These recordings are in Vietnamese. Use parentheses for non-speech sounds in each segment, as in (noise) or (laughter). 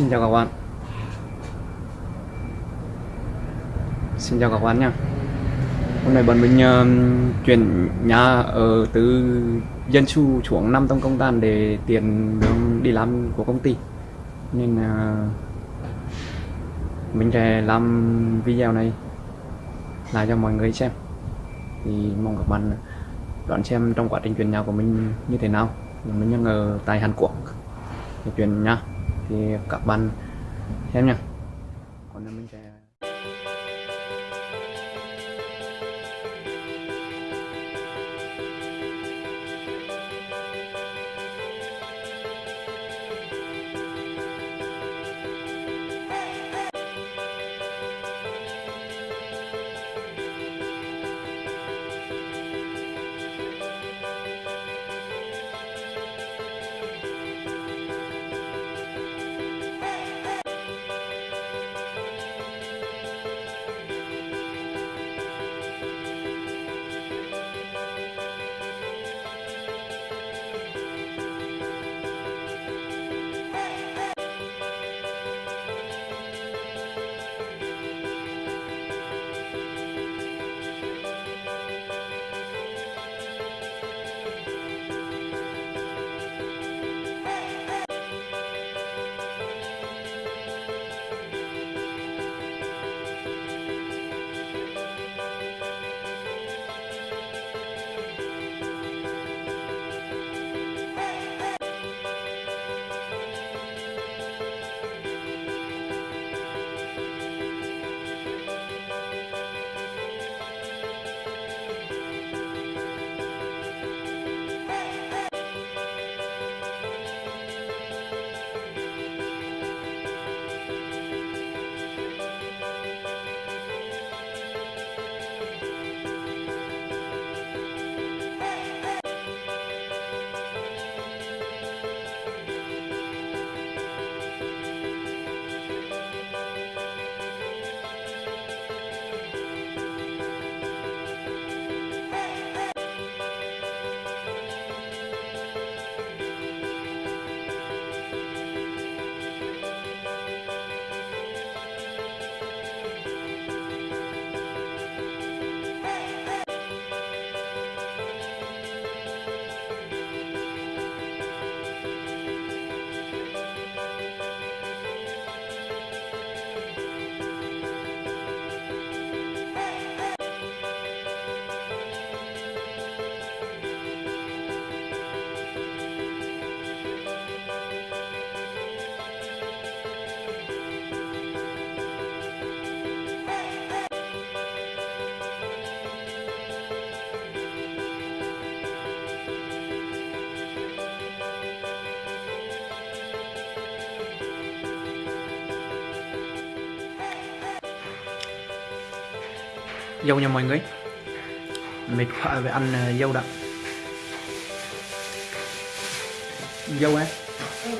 Xin chào các bạn. Xin chào các bạn nha. Hôm nay bọn mình uh, chuyển nhà ở từ dân su xuống năm tông công tàn để tiền đường đi làm của công ty. Nên uh, mình sẽ làm video này lại cho mọi người xem. Thì mong các bạn đón xem trong quá trình chuyển nhà của mình như thế nào. Mình đang ở tại Hàn Quốc. Để chuyển nhà thì các bạn xem nha dâu nha mọi người. Mệt quá về ăn ờ, dâu đã. Dâu á. Ừ,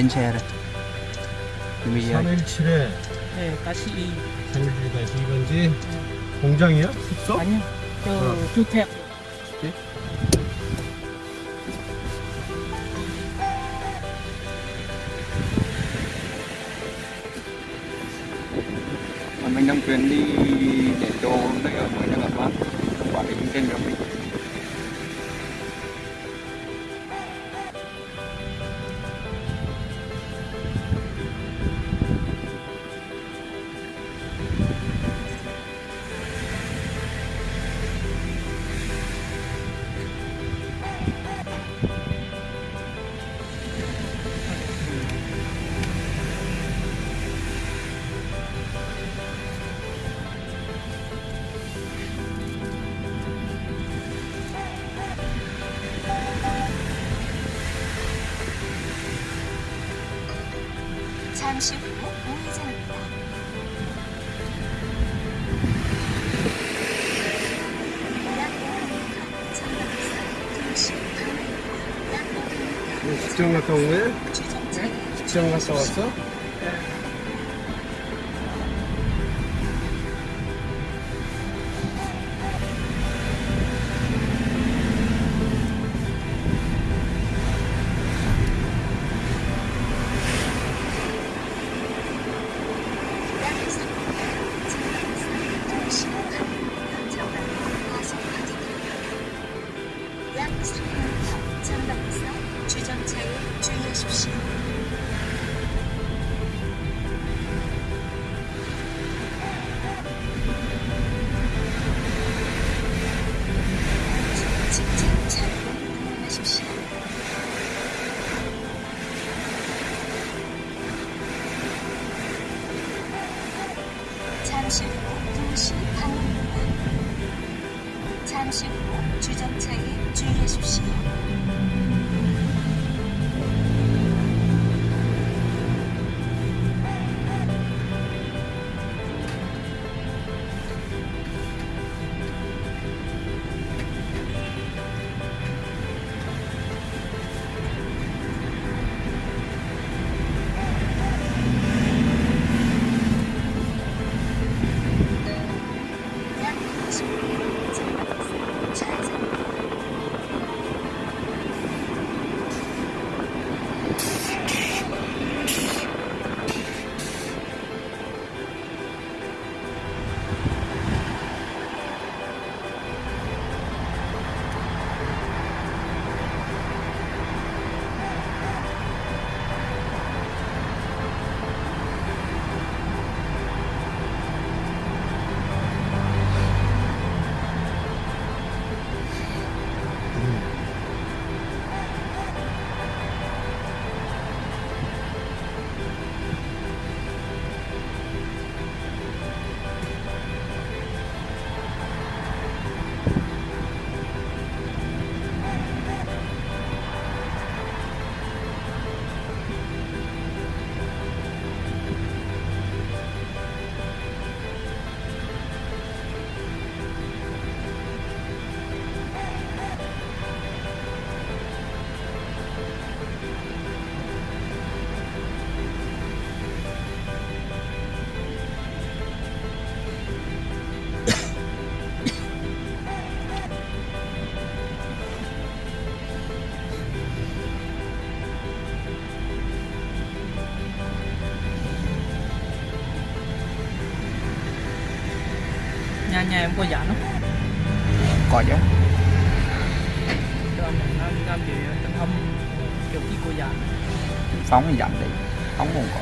lên xe rồi chuẩn bị ờ, 317에 네, 다시 이 317-2번지 공장이야? 숙소? 아니요. 저 어. 주택 Mà mình đang chuyển đi đến chỗ nơi ở mới nha các bạn Quản lý trên đường đi 지영 갔다 온 거야? 지영 갔다 왔어? 잠시 후 방향입니다. 잠시 후 주정차에 주의하십시오. Nhà em có dặn không? có chứ. Cho mình nam nam gì tình thâm kiểu gì cô dặn phóng thì dặn đi phóng cũng có.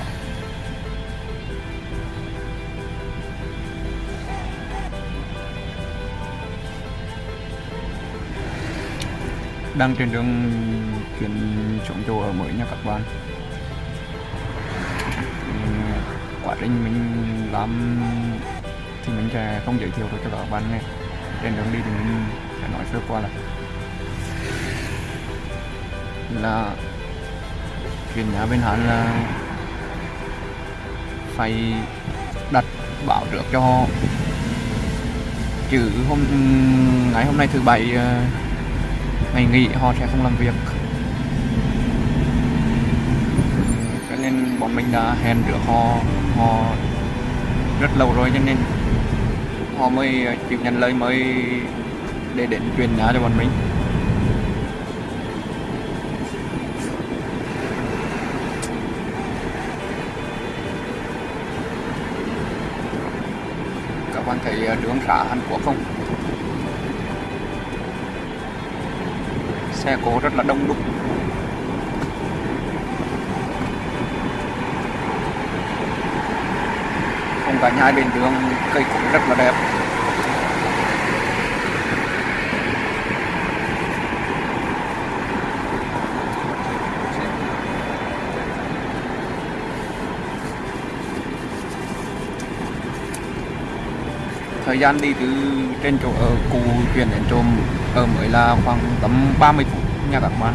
Đang trên đường chuyển xuống chỗ ở mới nha các bạn. Ừm, quá trình mình làm thì mình sẽ không giới thiệu được cho các bạn nghe. Trên đường đi thì mình sẽ nói sơ qua là là chuyển nhà bên Hàn là phải đặt bảo trước cho họ. Chứ hôm, ngày hôm nay thứ bảy ờ, ngày nghỉ họ sẽ không làm việc. Cho nên bọn mình đã hẹn được họ họ rất lâu rồi cho nên họ mới chịu nhận lời mới để đến truyền nhà cho bọn mình. Các bạn thấy ờ, đường xã Hàn Quốc không? Xe cộ rất là đông đúc. Phong cảnh hai bên đường, cây cũng rất là đẹp. Thời gian đi từ trên chỗ ở cũ chuyển đến chỗ ở mới là khoảng tầm 30 phút nha các bạn.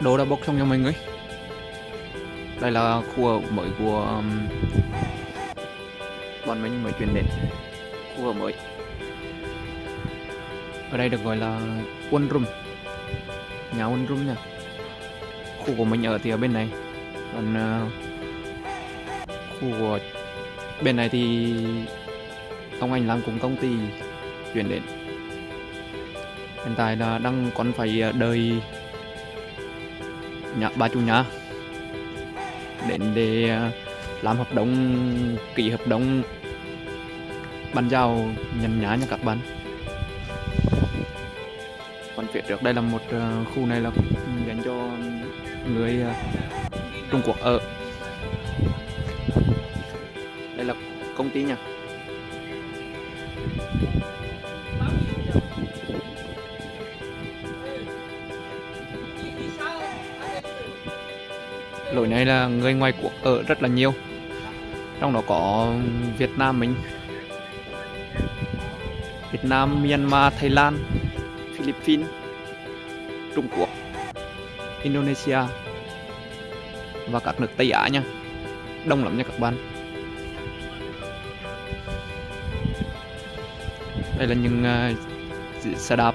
Đồ đã bốc xong cho mình ấy. Đây là khu mới của um, bọn mình mới chuyển đến. Khu mới. Ở đây được gọi là quân room. Nhà quân room nha. Khu của mình ở thì ở bên này. Còn uh, khu của bên này thì ông anh làm cùng công ty chuyển đến. Hiện tại là đang còn phải ờ, đợi Dạ, nhà bà chủ nhà. Đến để ờ, làm hợp đồng, ký hợp đồng. Bàn giao nhận nhà nha các bạn. Còn phía trước đây là một ờ, khu này là dành cho người ờ, Trung Quốc ở. Đây là công ty nha. Lối này là người ngoài cuộc ở rất là nhiều. Trong đó có Việt Nam mình. Việt Nam, Myanmar, Thái Lan, Philippines, Trung Quốc, Indonesia và các nước Tây Á nha. Đông lắm nha các bạn. Đây là những à, uh, xe đạp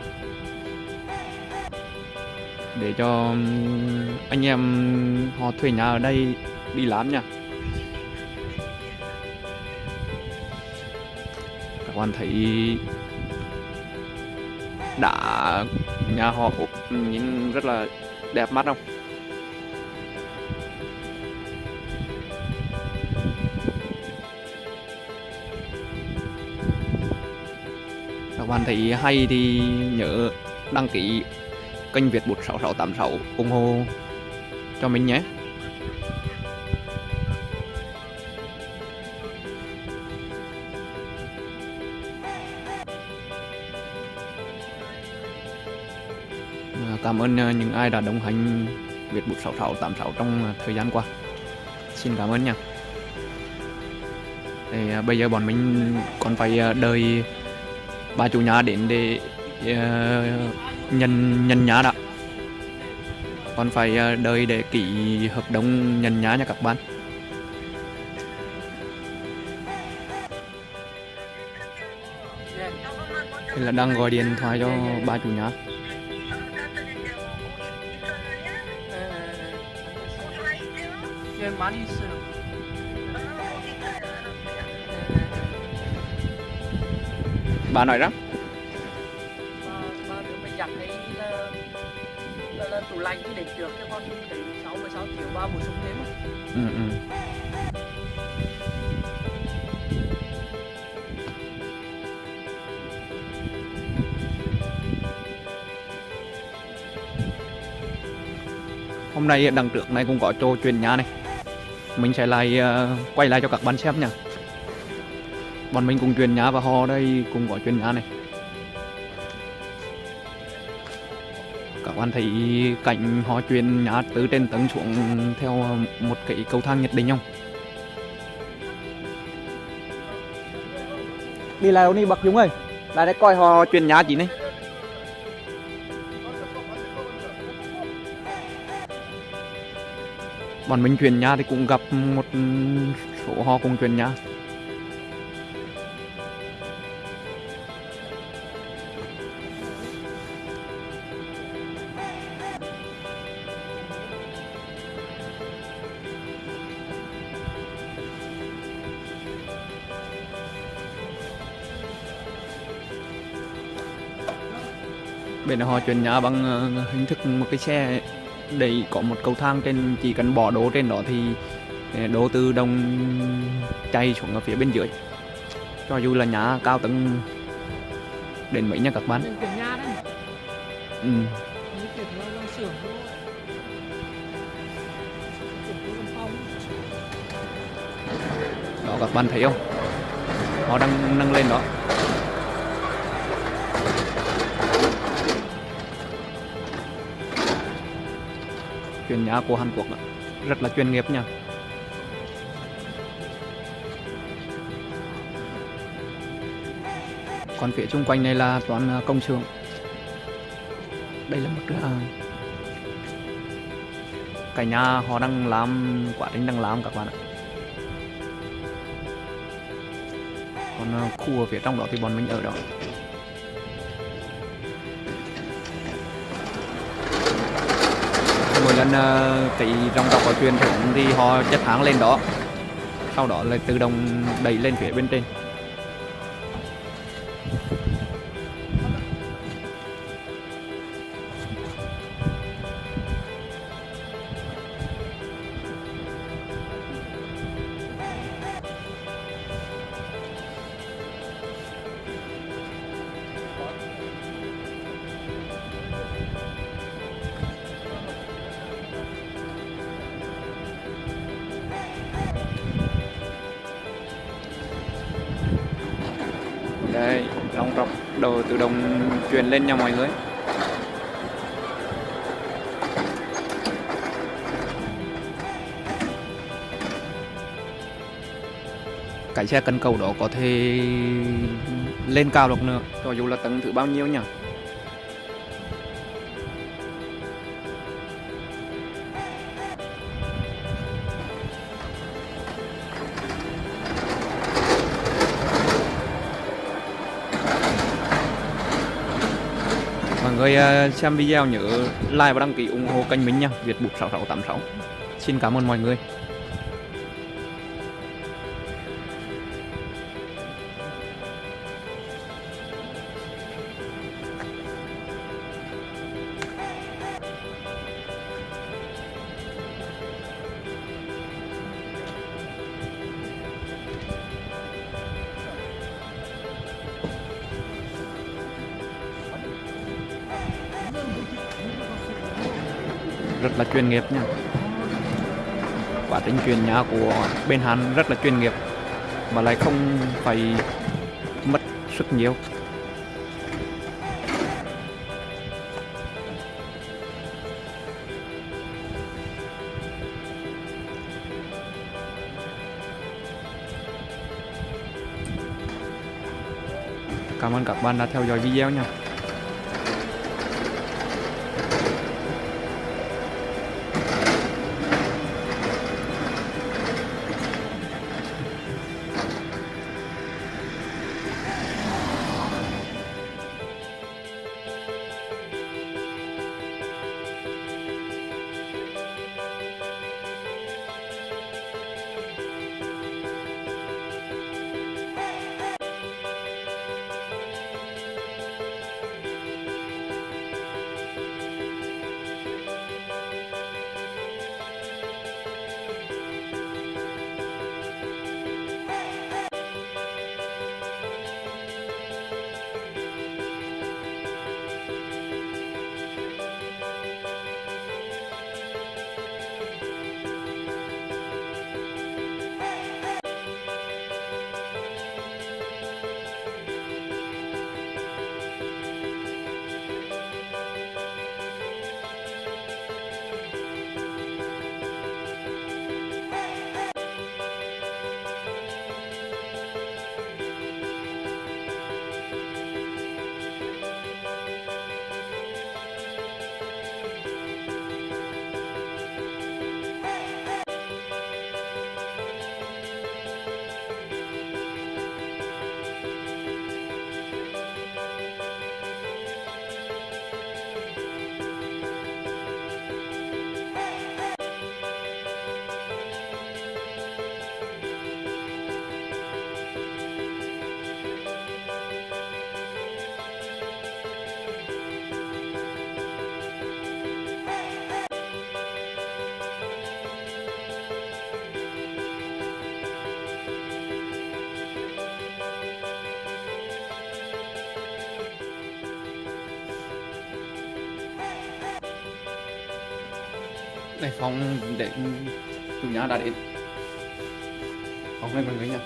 để cho um, anh em họ thuê nhà ở đây đi làm nha. Các bạn thấy đã, nhà họ ốp nhìn rất là đẹp mắt không? Các bạn thấy hay thì nhớ đăng ký kênh Việt 16686 ủng hộ cho mình nhé à, Cảm ơn à, những ai đã đồng hành Việt 16686 trong à, thời gian qua. Xin cảm ơn nha. Thì bây giờ bọn mình còn phải đợi bà chủ nhà đến để nhận nhận nhá đã còn phải ờ, đợi để ký hợp đồng nhận nhá nha các bạn. Thì là đang gọi điện thoại cho ba chủ nhà Bà nói rằng là, là tủ lạnh thì để trước cho con để 6 16 triệu ba bổ sung thêm. Ừ, ừ. Hôm nay đằng trước này cũng có chỗ chuyển nhà này Mình sẽ lại uh, quay lại cho các bạn xem nha Bọn mình cùng chuyển nhà và họ đây cũng có chuyển nhà này Bạn thấy cảnh họ chuyển nhà từ trên tầng xuống theo một cái cầu thang nhất định không? Đi lại đi bậc Dũng ơi. Lại đây coi họ chuyển nhà chị này. Bọn mình chuyển nhà thì cũng gặp một số họ cùng chuyển nhà bên đó họ chuyển nhà bằng ờ, hình thức một cái xe để có một cầu thang trên chỉ cần bỏ đỗ trên đó thì ờ, đỗ từ đồng chạy xuống ở phía bên dưới. Cho dù là nhà cao tầng đến mấy nha các bạn. Ừ. Đó các bạn thấy không? Họ đang nâng lên đó chuyển nhà của Hàn Quốc đó. rất là chuyên nghiệp nha. Còn phía xung quanh này là toàn à, công xưởng đây là một à, cái nhà họ đang làm, quá trình đang làm các bạn ạ. Còn à, khu ở phía trong đó thì bọn mình ở đó. Mỗi ờ, cái dòng tàu của truyền thống thì họ chất hàng lên đó. Sau đó là tự động đẩy lên phía bên trên. Tự động truyền lên nha mọi người. Cái xe cân cầu đó có thể lên cao được nữa. Cho dù là tầng thứ bao nhiêu nhỉ Vâng, mọi người à, xem video nhớ like và đăng ký ủng hộ kênh mình nha. Việt Bụt 6686 xin cảm ơn mọi người. Chuyên nghiệp nha. Quá trình chuyển nhà của bên Hàn rất là chuyên nghiệp, mà lại không phải mất sức nhiều. Cảm ơn các bạn đã theo dõi video nha. Này phòng để chủ nhà đã đến. Phòng này mọi người nha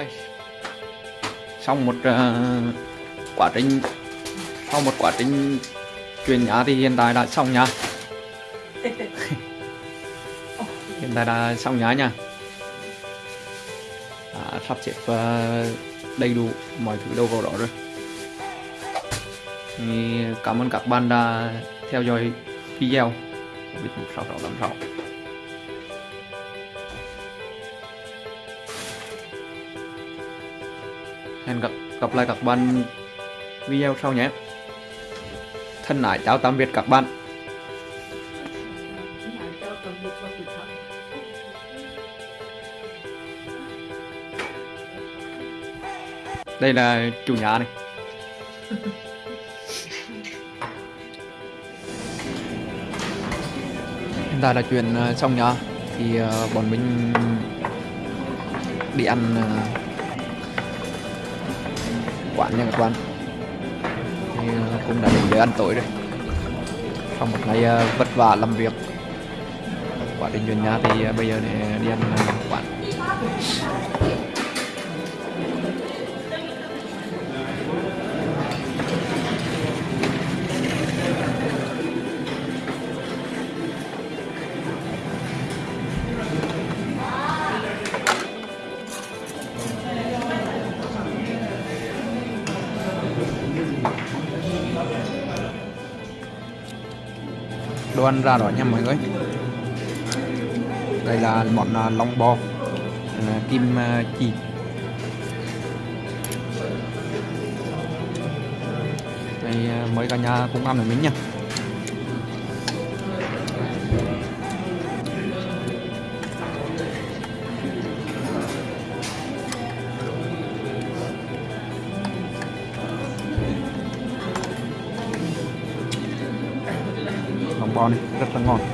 đây. Xong một uh, quá trình sau một quá trình chuyển nhà thì hiện tại đã xong nhà (laughs) hiện tại đã xong nhà nha sắp xếp uh, đầy đủ mọi thứ đâu vào đó rồi. Thì cảm ơn các bạn đã theo dõi video. Của Bích 6686 hẹn gặp gặp lại các bạn video sau nhé. Thân ái chào tạm biệt các bạn. Đây là chủ nhà này. Hiện tại là chuyện ờ, xong nhà thì ờ, bọn mình đi ăn ờ, quán nha các bạn. Thì ờ, cũng đã đến giờ ăn tối rồi. Sau một ngày ờ, vất vả làm việc, quá trình chuyện nhà thì ờ, bây giờ để đi ăn quán. Con ăn ra đó nha mọi người. Đây là món à, lòng bò à, kim à, chỉ chi đây mấy mới cả nhà cũng ăn được miếng nha. Lòng